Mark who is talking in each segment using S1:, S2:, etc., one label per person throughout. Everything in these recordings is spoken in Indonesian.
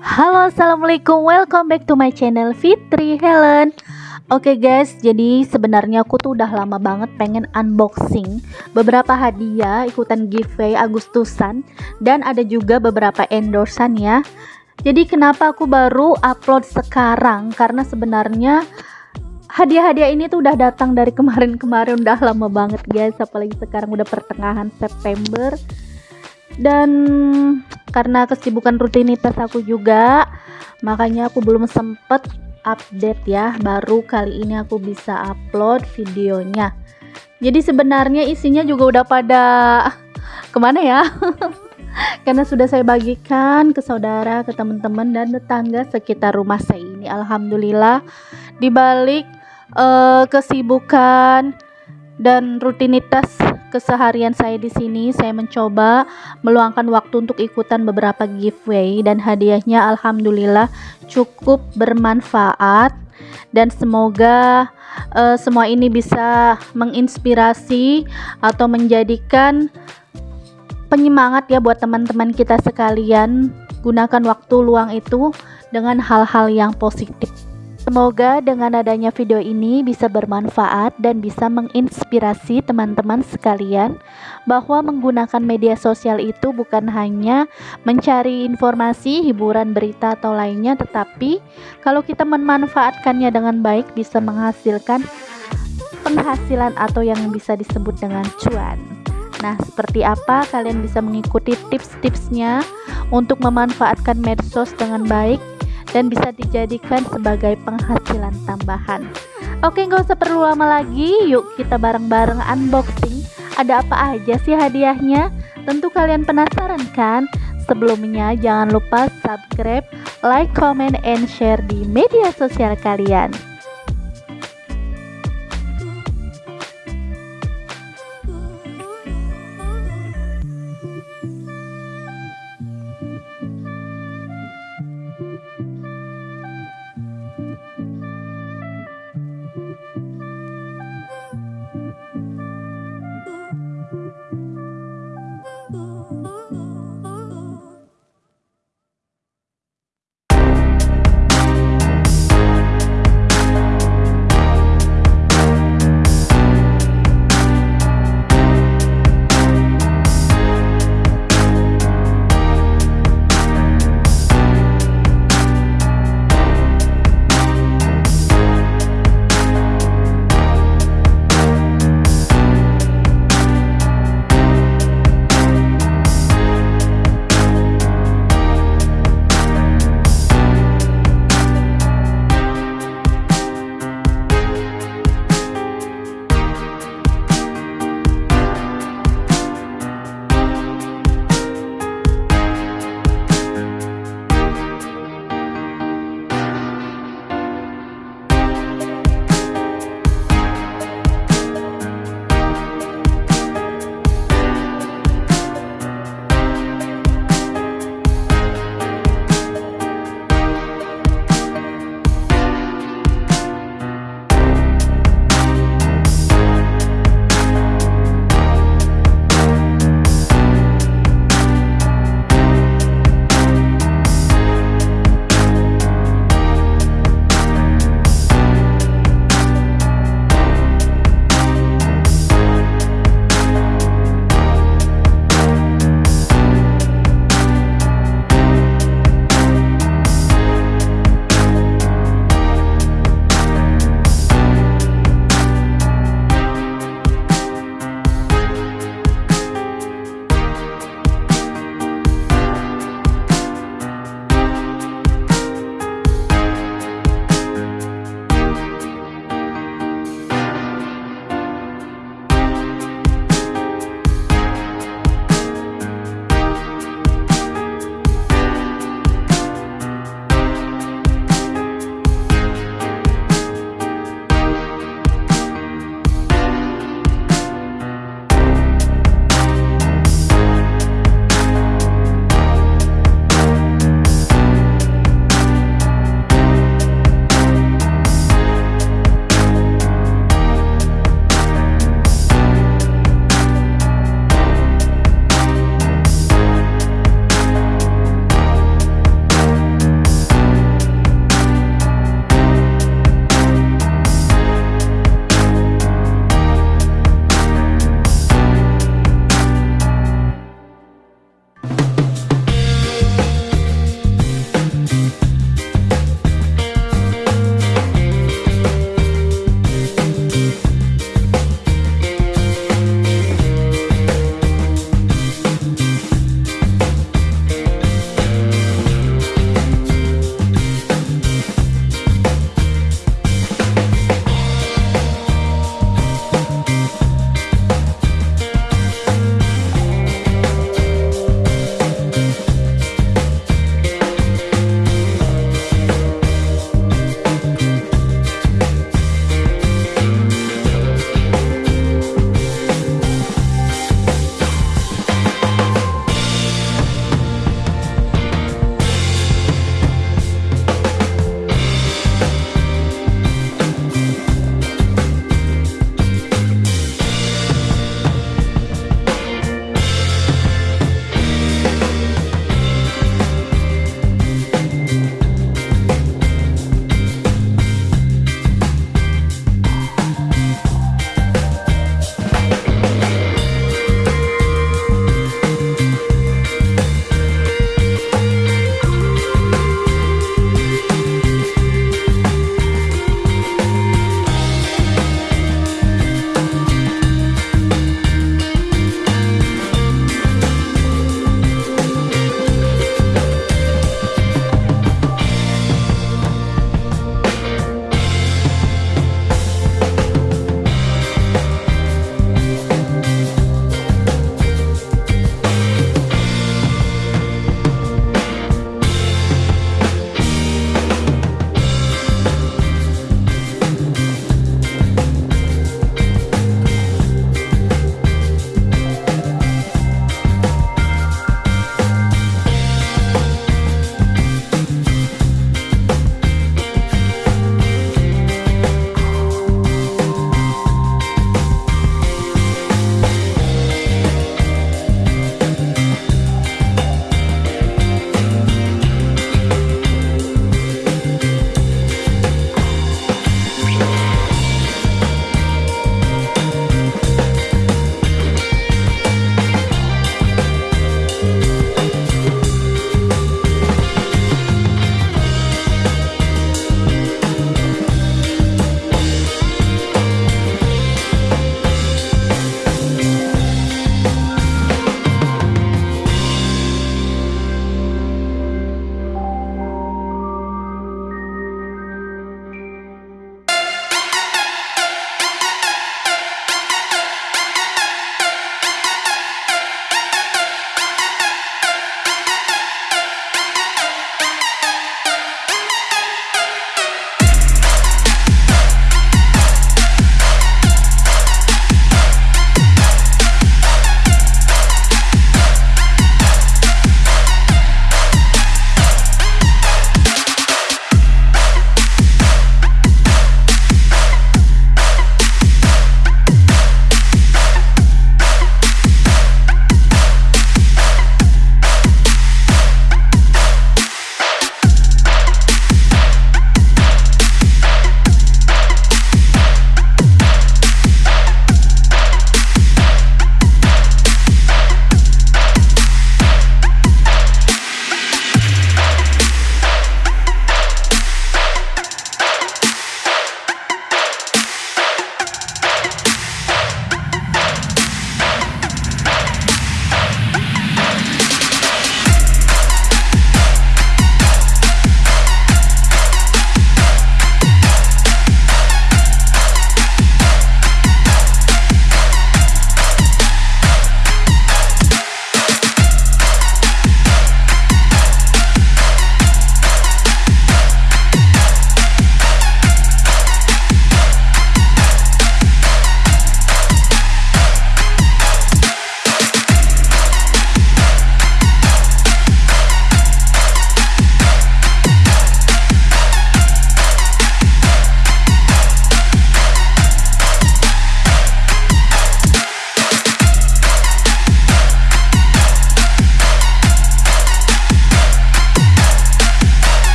S1: Halo assalamualaikum. Welcome back to my channel Fitri Helen. Oke okay guys jadi sebenarnya aku tuh udah lama banget pengen unboxing beberapa hadiah ikutan giveaway Agustusan dan ada juga beberapa endorsan ya. Jadi kenapa aku baru upload sekarang? Karena sebenarnya hadiah-hadiah ini tuh udah datang dari kemarin-kemarin. Udah lama banget guys. Apalagi sekarang udah pertengahan September dan karena kesibukan rutinitas aku juga makanya aku belum sempet update ya. Baru kali ini aku bisa upload videonya. Jadi sebenarnya isinya juga udah pada ke mana ya? Karena sudah saya bagikan ke saudara ke teman-teman dan tetangga sekitar rumah saya ini. Alhamdulillah dibalik uh, kesibukan dan rutinitas keseharian saya di sini saya mencoba meluangkan waktu untuk ikutan beberapa giveaway. Dan hadiahnya alhamdulillah cukup bermanfaat. Dan semoga uh, semua ini bisa menginspirasi atau menjadikan penyemangat ya buat teman-teman kita sekalian. Gunakan waktu luang itu dengan hal-hal yang positif Semoga dengan adanya video ini bisa bermanfaat dan bisa menginspirasi teman-teman sekalian bahwa menggunakan media sosial itu bukan hanya mencari informasi, hiburan, berita atau lainnya tetapi kalau kita memanfaatkannya dengan baik bisa menghasilkan penghasilan atau yang bisa disebut dengan cuan. Nah, seperti apa kalian bisa mengikuti tips-tipsnya untuk memanfaatkan medsos dengan baik dan bisa dijadikan sebagai penghasilan tambahan. Oke, nggak usah perlu lama lagi. Yuk kita bareng-bareng unboxing. Ada apa aja sih hadiahnya? Tentu kalian penasaran kan? Sebelumnya jangan lupa subscribe, like, comment, and share di media sosial kalian.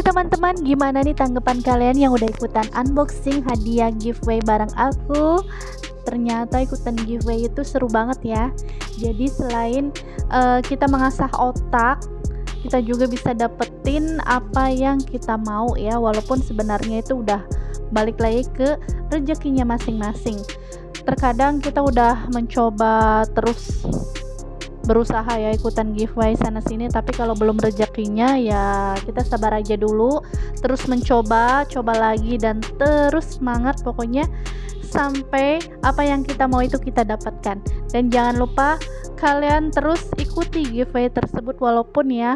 S1: Oke teman-teman, gimana nih tanggapan kalian yang udah ikutan unboxing hadiah giveaway bareng aku? Ternyata ikutan giveaway itu seru banget ya. Jadi selain uh, kita mengasah otak, kita juga bisa dapetin apa yang kita mau ya, walaupun sebenarnya itu udah balik lagi ke rezekinya masing-masing. Terkadang kita udah mencoba terus berusaha ya ikutan giveaway sana sini tapi kalau belum rezekinya ya kita sabar aja dulu terus mencoba coba lagi dan terus semangat pokoknya sampai apa yang kita mau itu kita dapatkan. Dan jangan lupa kalian terus ikuti giveaway tersebut walaupun ya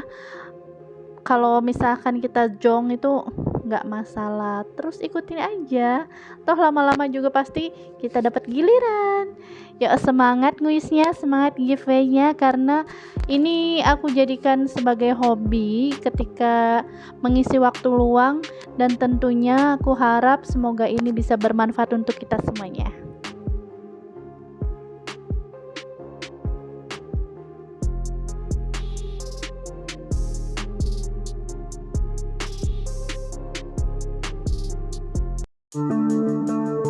S1: kalau misalkan kita jong itu nggak masalah terus ikutin aja. Toh lama-lama juga pasti kita dapat giliran. Ya semangat nguisnya semangat giveaway-nya karena ini aku jadikan sebagai hobi ketika mengisi waktu luang dan tentunya aku harap semoga ini bisa bermanfaat untuk kita semuanya Música